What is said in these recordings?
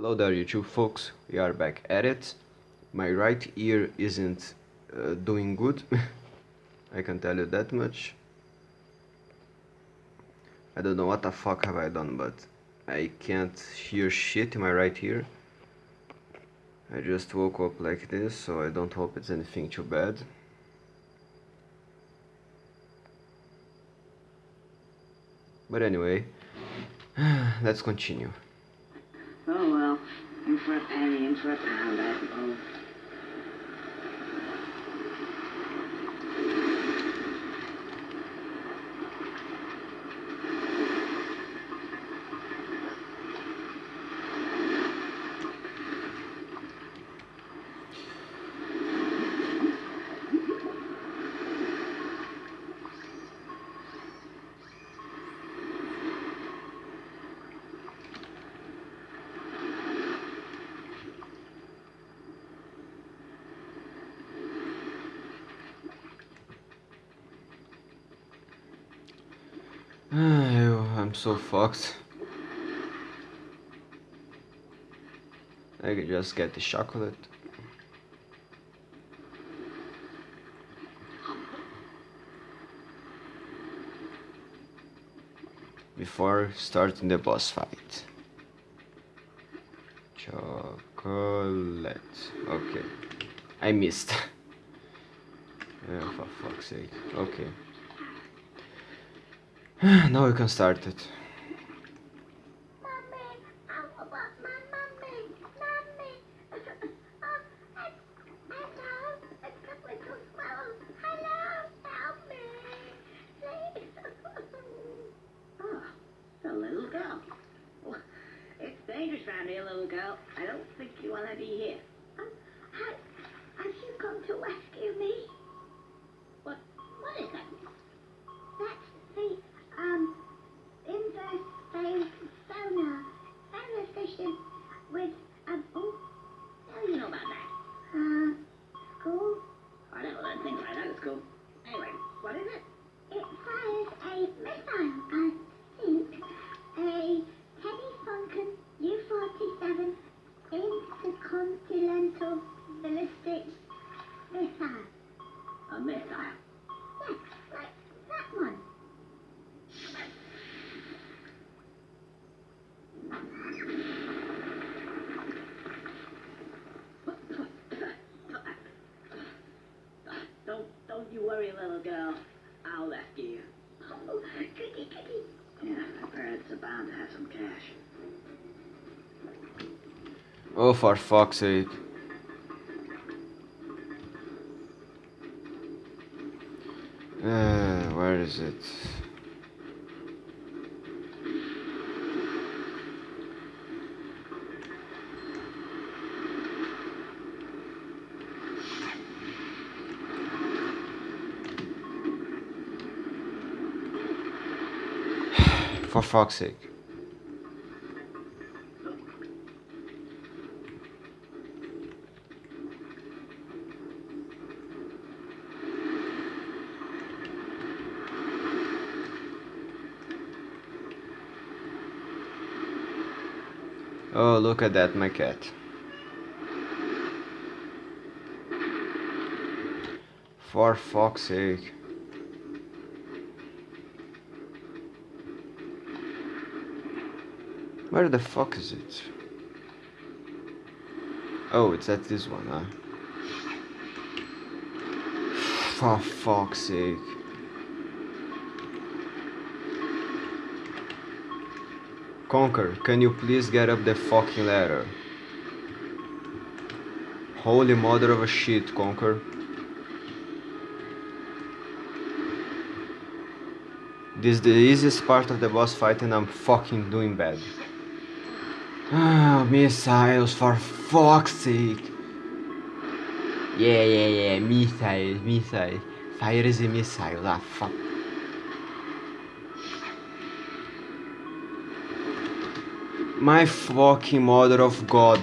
Hello there YouTube folks, we are back at it. My right ear isn't uh, doing good, I can tell you that much. I don't know what the fuck have I done, but I can't hear shit in my right ear. I just woke up like this, so I don't hope it's anything too bad. But anyway, let's continue. Oh well, in for a penny, in for a pound, I suppose. I'm so fucked. I could just get the chocolate. Before starting the boss fight. Chocolate. Okay. I missed. oh, for fuck's sake. Okay. now we can start it. Mommy, I want my mommy, mommy. It's hello. It's got little squirrels. Hello, help me. The little girl. It's dangerous around here, little girl. I don't think you want to be here. Um, have, have you come to rescue me? School. Anyway, what is it? It fires a missile, little girl. I'll rescue you. Oh, goody, goody. Yeah, my parents are bound to have some cash. Oh, for fuck's sake. Uh, where is it? For fuck's sake. Oh, look at that, my cat. For fuck's sake. Where the fuck is it? Oh, it's at this one, huh? For fuck's sake. Conker, can you please get up the fucking ladder? Holy mother of a shit, Conker. This is the easiest part of the boss fight and I'm fucking doing bad. Ah, missiles, for fuck's sake. Yeah, yeah, yeah, missiles, missiles. Fire is a missile, ah, fuck. My fucking mother of god.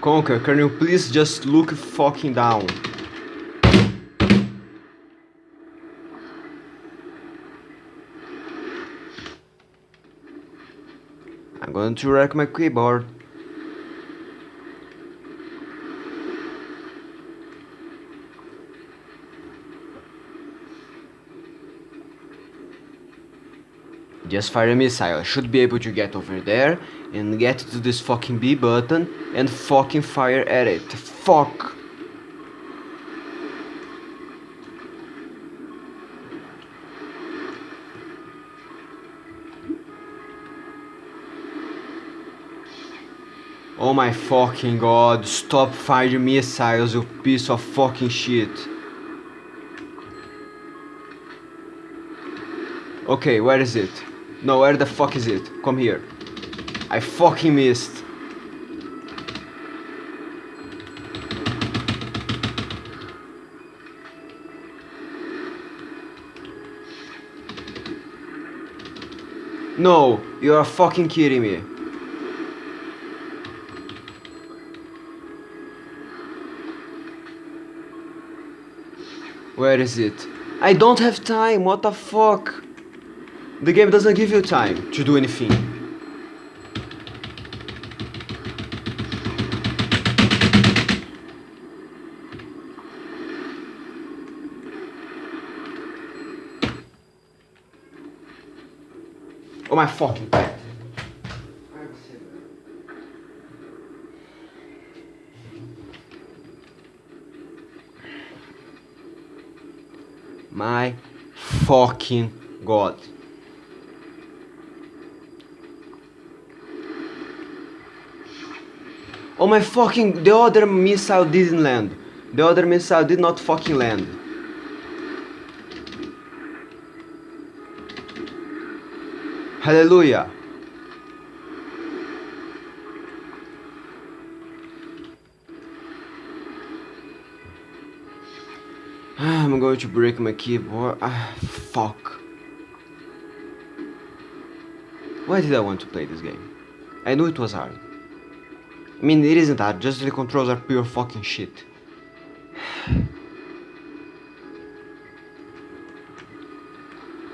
Conker, can you please just look fucking down? I'm going to wreck my keyboard. Just fire a missile. I should be able to get over there and get to this fucking B button and fucking fire at it. Fuck! Oh my fucking god, stop firing missiles, you piece of fucking shit. Okay, where is it? No, where the fuck is it? Come here. I fucking missed. No, you are fucking kidding me. Where is it? I don't have time, what the fuck? The game doesn't give you time to do anything. Oh my fucking god. My fucking god. Oh my fucking, the other missile didn't land. The other missile did not fucking land. Hallelujah. I'm going to break my keyboard. Ah, fuck. Why did I want to play this game? I knew it was hard. I mean, it isn't hard, just the controls are pure fucking shit.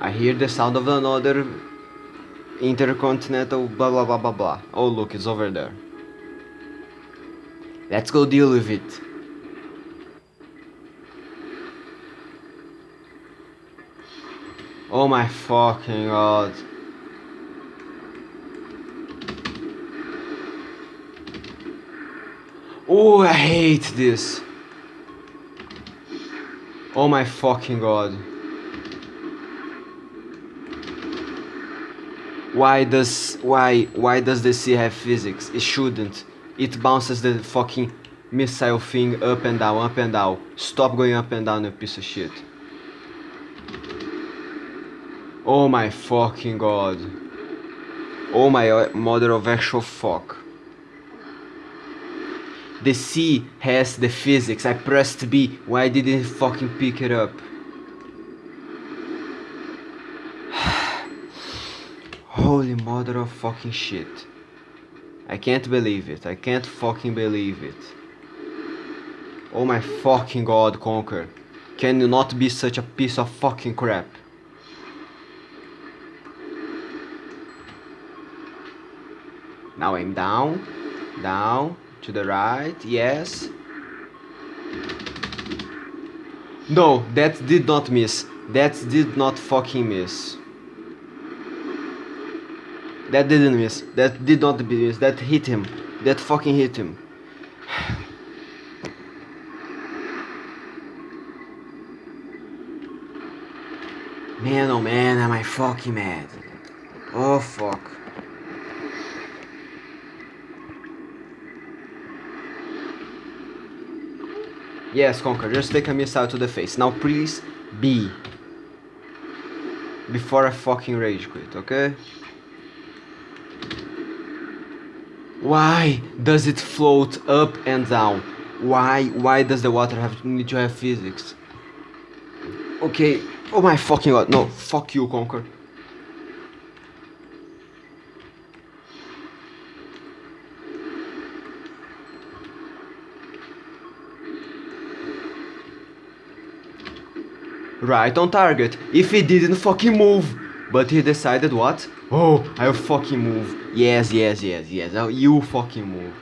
I hear the sound of another intercontinental blah blah blah blah blah. Oh look, it's over there. Let's go deal with it. Oh my fucking god. Oh, I hate this. Oh my fucking god. Why does why why does the sea have physics? It shouldn't. It bounces the fucking missile thing up and down, up and down. Stop going up and down, you piece of shit. Oh my fucking god. Oh my uh, mother of actual fuck. The sea has the physics. I pressed B. Why didn't fucking pick it up? Holy mother of fucking shit. I can't believe it. I can't fucking believe it. Oh my fucking god, Conker. Can you not be such a piece of fucking crap? Now I'm down, down, to the right, yes. No, that did not miss. That did not fucking miss. That didn't miss. That did not miss. That hit him. That fucking hit him. Man, oh man, am I fucking mad. Oh fuck. Yes, Conker, just take a missile to the face. Now please, be. Before I fucking rage quit, okay? Why does it float up and down? Why, why does the water have need to have physics? Okay, oh my fucking god, no, fuck you, Conker. Right on target. If he didn't fucking move. But he decided what? Oh, I'll fucking move. Yes, yes, yes, yes. I'll, you fucking move.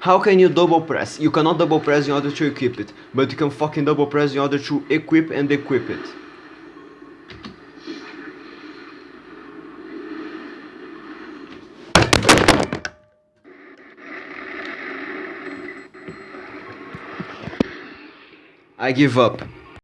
How can you double press? You cannot double press in order to equip it, but you can fucking double press in order to equip and equip it. I give up.